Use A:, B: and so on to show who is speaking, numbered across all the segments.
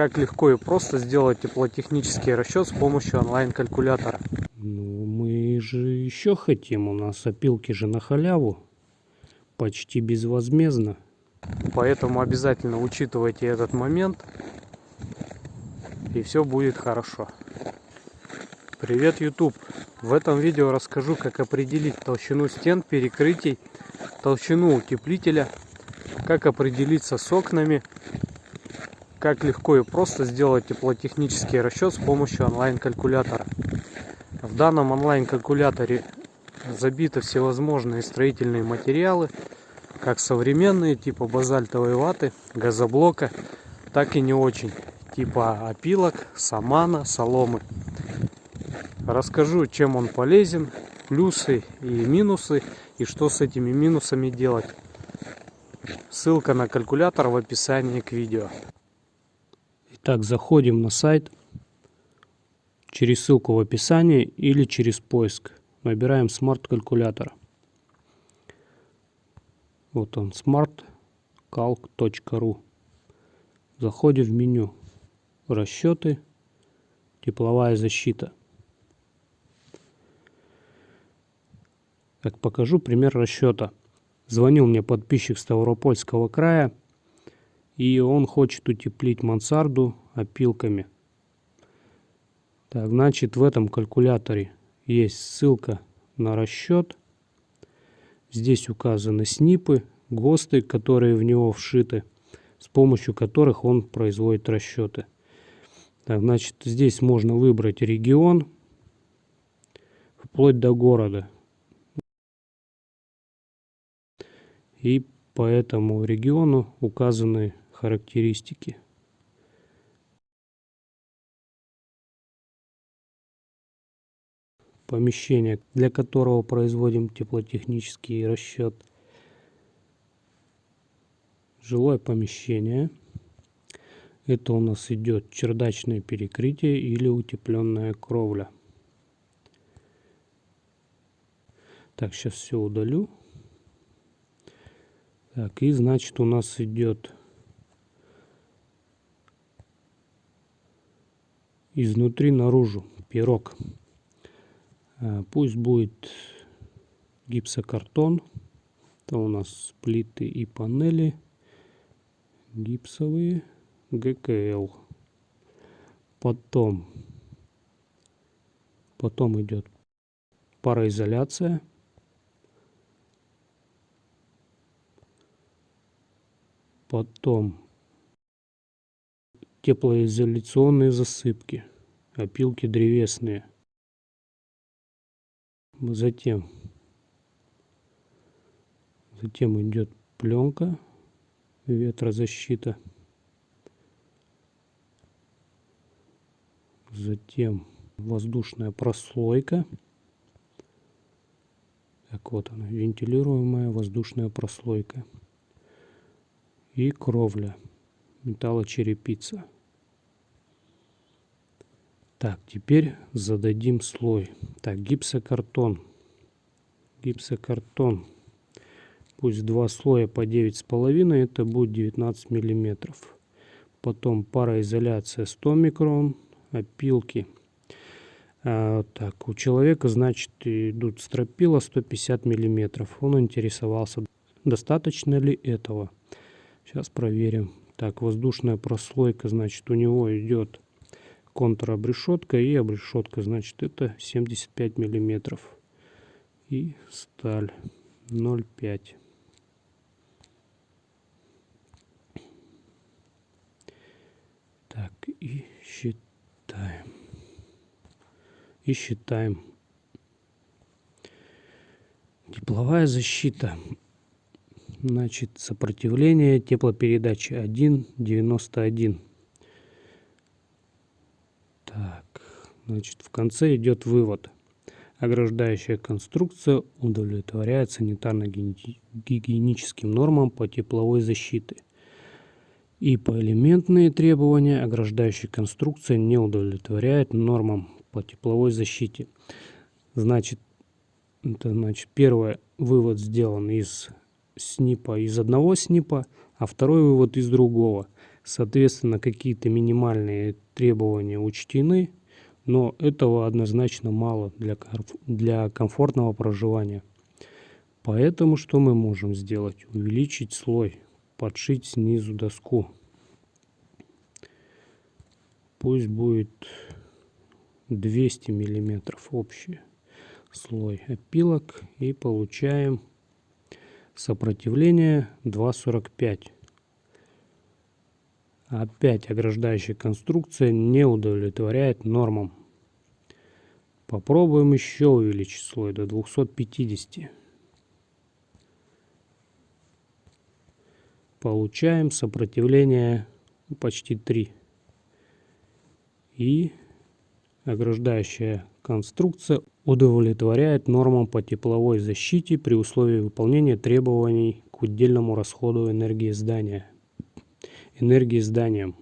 A: Как легко и просто сделать теплотехнический расчет с помощью онлайн-калькулятора.
B: Ну, мы же еще хотим. У нас опилки же на халяву. Почти безвозмездно.
A: Поэтому обязательно учитывайте этот момент. И все будет хорошо. Привет, YouTube! В этом видео расскажу, как определить толщину стен, перекрытий, толщину утеплителя, как определиться с окнами как легко и просто сделать теплотехнический расчет с помощью онлайн-калькулятора. В данном онлайн-калькуляторе забиты всевозможные строительные материалы, как современные, типа базальтовой ваты, газоблока, так и не очень, типа опилок, самана, соломы. Расскажу, чем он полезен, плюсы и минусы, и что с этими минусами делать. Ссылка на калькулятор в описании к видео.
B: Так, заходим на сайт через ссылку в описании или через поиск. Набираем смарт-калькулятор. Вот он, smartcalc.ru. Заходим в меню «Расчеты», «Тепловая защита». Так, покажу пример расчета. Звонил мне подписчик Ставропольского края и он хочет утеплить мансарду опилками. Так, значит, в этом калькуляторе есть ссылка на расчет. Здесь указаны снипы, ГОСТы, которые в него вшиты, с помощью которых он производит расчеты. Так, значит, здесь можно выбрать регион, вплоть до города. И по этому региону указаны характеристики. Помещение, для которого производим теплотехнический расчет. Жилое помещение. Это у нас идет чердачное перекрытие или утепленная кровля. Так, сейчас все удалю. Так, и значит у нас идет изнутри наружу пирог. А, пусть будет гипсокартон. Это у нас плиты и панели гипсовые ГКЛ. Потом, потом идет пароизоляция. Потом теплоизоляционные засыпки, опилки древесные. Затем, затем идет пленка, ветрозащита. Затем воздушная прослойка. Так вот она, вентилируемая воздушная прослойка. И кровля металлочерепица. Так, теперь зададим слой. Так, гипсокартон. Гипсокартон. Пусть два слоя по 9,5, это будет 19 миллиметров. Потом пароизоляция 100 микрон, опилки. А, так, у человека, значит, идут стропила 150 миллиметров. Он интересовался, достаточно ли этого. Сейчас проверим. Так, воздушная прослойка, значит, у него идет контробрешетка и обрешетка, значит, это 75 миллиметров. И сталь 0,5. Так, и считаем. И считаем. Тепловая защита Значит, сопротивление теплопередачи 1,91. Так, значит, в конце идет вывод. Ограждающая конструкция удовлетворяет санитарно-гигиеническим нормам по тепловой защите. И по элементные требования ограждающая конструкция не удовлетворяет нормам по тепловой защите. Значит, это значит первый вывод сделан из снипа из одного снипа, а второй вывод из другого. Соответственно, какие-то минимальные требования учтены, но этого однозначно мало для, для комфортного проживания. Поэтому что мы можем сделать? Увеличить слой, подшить снизу доску. Пусть будет 200 миллиметров общий слой опилок и получаем сопротивление 2,45. Опять ограждающая конструкция не удовлетворяет нормам. Попробуем еще увеличить слой до 250. Получаем сопротивление почти 3. И ограждающая конструкция удовлетворяет нормам по тепловой защите при условии выполнения требований к удельному расходу энергии здания энергии зданием.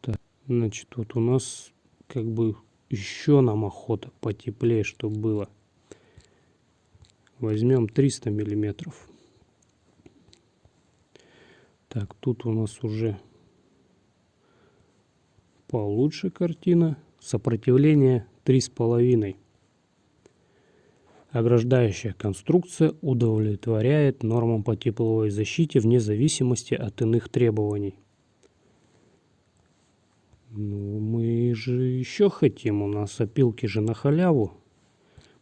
B: Так, значит, вот у нас как бы еще нам охота потеплее, чтобы было. Возьмем 300 миллиметров. Так, тут у нас уже получше картина. Сопротивление 3,5. Ограждающая конструкция удовлетворяет нормам по тепловой защите вне зависимости от иных требований. Ну, мы же еще хотим. У нас опилки же на халяву.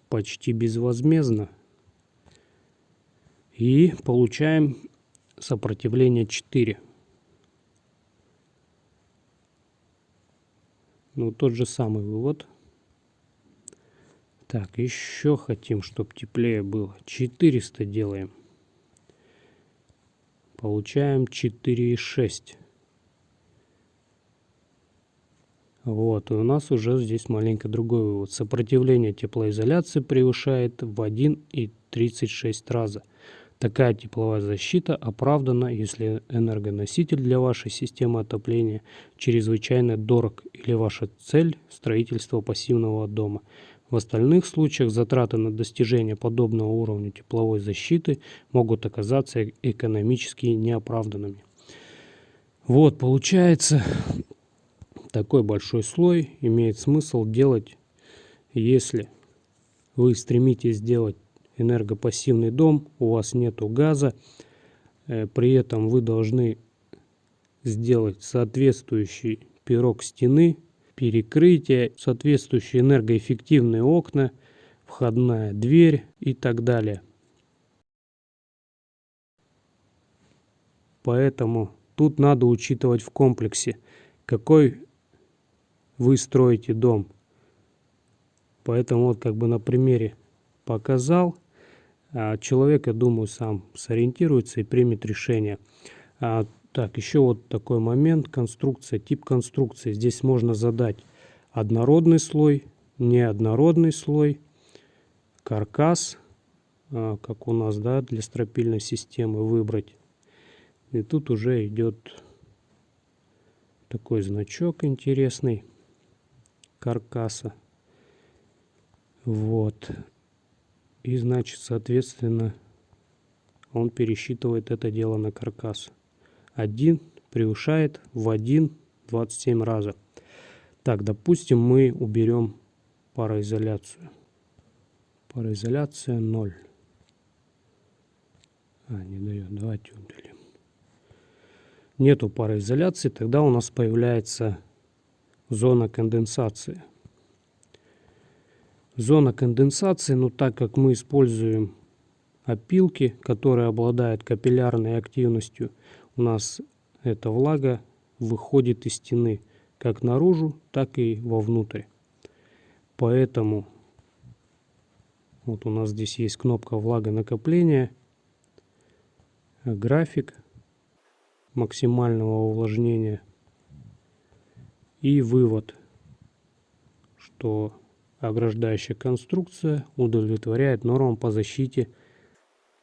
B: Почти безвозмездно. И получаем сопротивление 4. Ну, тот же самый вывод. Так, еще хотим, чтобы теплее было. 400 делаем. Получаем 4,6. Вот, и у нас уже здесь маленько другой вывод. Сопротивление теплоизоляции превышает в 1,36 раза. Такая тепловая защита оправдана, если энергоноситель для вашей системы отопления чрезвычайно дорог или ваша цель – строительство пассивного дома – в остальных случаях затраты на достижение подобного уровня тепловой защиты могут оказаться экономически неоправданными. Вот, получается, такой большой слой имеет смысл делать, если вы стремитесь сделать энергопассивный дом, у вас нету газа, э, при этом вы должны сделать соответствующий пирог стены перекрытие, соответствующие энергоэффективные окна, входная дверь и так далее. Поэтому тут надо учитывать в комплексе, какой вы строите дом. Поэтому вот как бы на примере показал. А человек, я думаю, сам сориентируется и примет решение. А так, еще вот такой момент, конструкция, тип конструкции. Здесь можно задать однородный слой, неоднородный слой, каркас, а, как у нас, да, для стропильной системы выбрать. И тут уже идет такой значок интересный каркаса. Вот. И значит, соответственно, он пересчитывает это дело на каркас. 1 превышает в 1 27 раза. Так, допустим, мы уберем пароизоляцию. Пароизоляция 0. А, не дает. Давайте удалим. Нету пароизоляции, тогда у нас появляется зона конденсации. Зона конденсации, ну так как мы используем опилки, которые обладают капиллярной активностью, у нас эта влага выходит из стены как наружу, так и вовнутрь. Поэтому вот у нас здесь есть кнопка влага накопления, график максимального увлажнения и вывод, что ограждающая конструкция удовлетворяет нормам по защите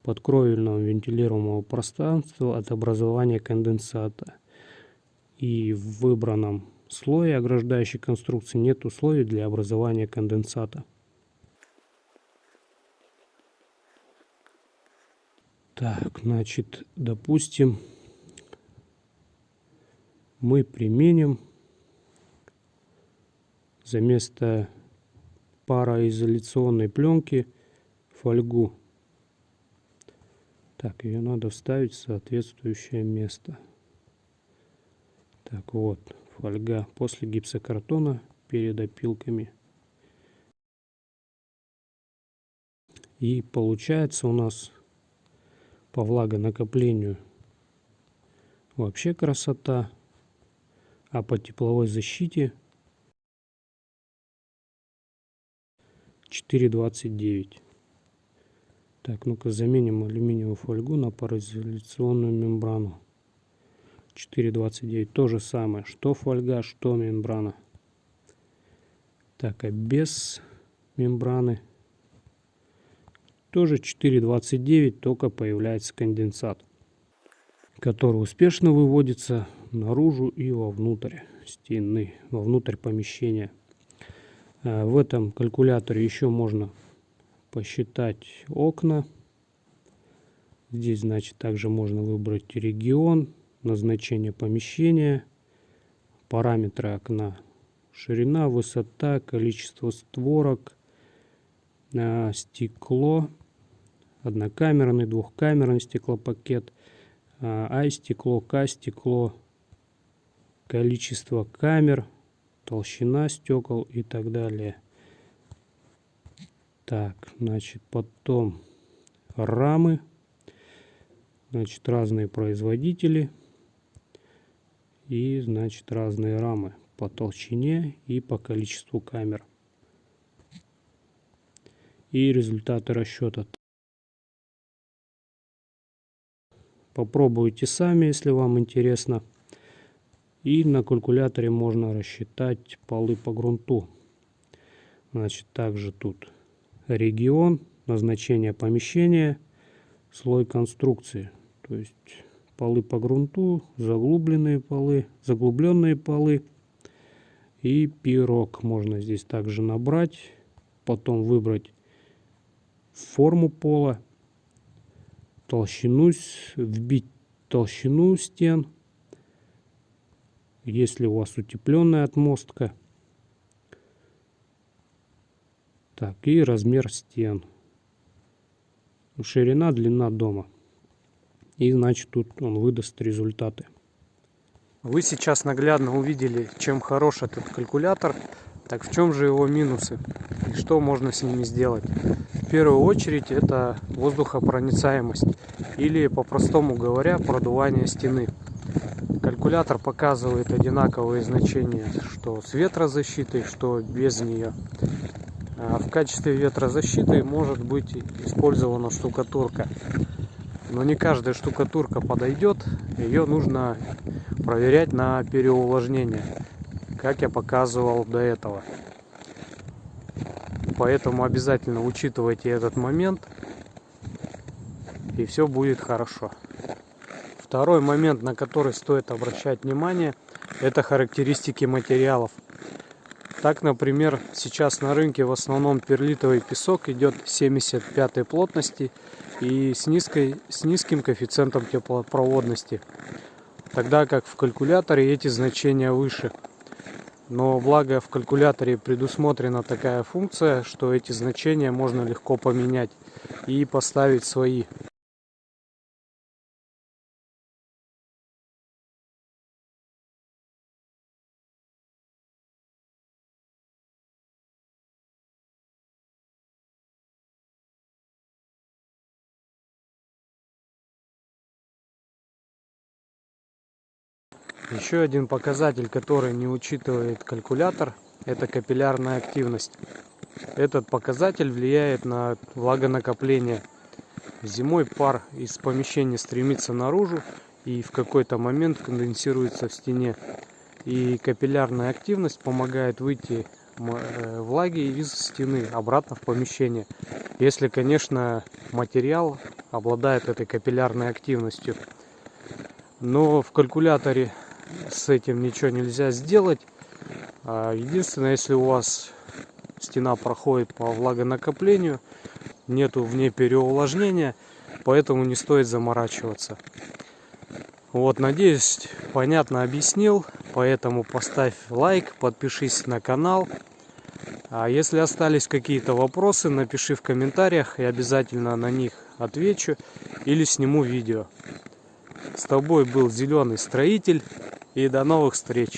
B: подкровельного вентилируемого пространства от образования конденсата. И в выбранном слое ограждающей конструкции нет условий для образования конденсата. Так, значит, допустим, мы применим за место пароизоляционной пленки фольгу. Так, ее надо вставить в соответствующее место. Так вот, фольга после гипсокартона перед опилками. И получается у нас по влагонакоплению вообще красота. А по тепловой защите 4,29. Так, ну-ка заменим алюминиевую фольгу на пароизоляционную мембрану. 4,29. То же самое, что фольга, что мембрана. Так, а без мембраны тоже 4,29, только появляется конденсат, который успешно выводится наружу и вовнутрь стены, вовнутрь помещения. А, в этом калькуляторе еще можно посчитать окна. Здесь, значит, также можно выбрать регион, назначение помещения, параметры окна, ширина, высота, количество створок, а, стекло, однокамерный, двухкамерный стеклопакет, а стекло, К стекло, количество камер, толщина стекол и так далее. Так, значит, потом рамы, значит, разные производители и, значит, разные рамы по толщине и по количеству камер. И результаты расчета. Попробуйте сами, если вам интересно. И на калькуляторе можно рассчитать полы по грунту. Значит, также тут регион, назначение помещения, слой конструкции. То есть полы по грунту, заглубленные полы, заглубленные полы и пирог можно здесь также набрать, потом выбрать форму пола, толщину, вбить толщину стен если у вас утепленная отмостка. Так, и размер стен. Ширина, длина дома. И значит тут он выдаст результаты.
A: Вы сейчас наглядно увидели, чем хорош этот калькулятор. Так в чем же его минусы? И что можно с ними сделать? В первую очередь это воздухопроницаемость. Или по-простому говоря, продувание стены. Калькулятор показывает одинаковые значения, что с ветрозащитой, что без нее. А в качестве ветрозащиты может быть использована штукатурка. Но не каждая штукатурка подойдет, ее нужно проверять на переувлажнение, как я показывал до этого. Поэтому обязательно учитывайте этот момент, и все будет хорошо. Второй момент, на который стоит обращать внимание, это характеристики материалов. Так, например, сейчас на рынке в основном перлитовый песок идет 75 плотности и с, низкой, с низким коэффициентом теплопроводности. Тогда как в калькуляторе эти значения выше. Но благо в калькуляторе предусмотрена такая функция, что эти значения можно легко поменять и поставить свои. Еще один показатель, который не учитывает калькулятор, это капиллярная активность. Этот показатель влияет на влагонакопление. Зимой пар из помещения стремится наружу и в какой-то момент конденсируется в стене. И капиллярная активность помогает выйти э, влаги из стены обратно в помещение. Если, конечно, материал обладает этой капиллярной активностью. Но в калькуляторе с этим ничего нельзя сделать. А, единственное, если у вас стена проходит по влагонакоплению, нету в ней переувлажнения, поэтому не стоит заморачиваться. Вот, надеюсь, понятно объяснил, поэтому поставь лайк, подпишись на канал. А если остались какие-то вопросы, напиши в комментариях, и обязательно на них отвечу или сниму видео. С тобой был Зеленый Строитель, и до новых встреч!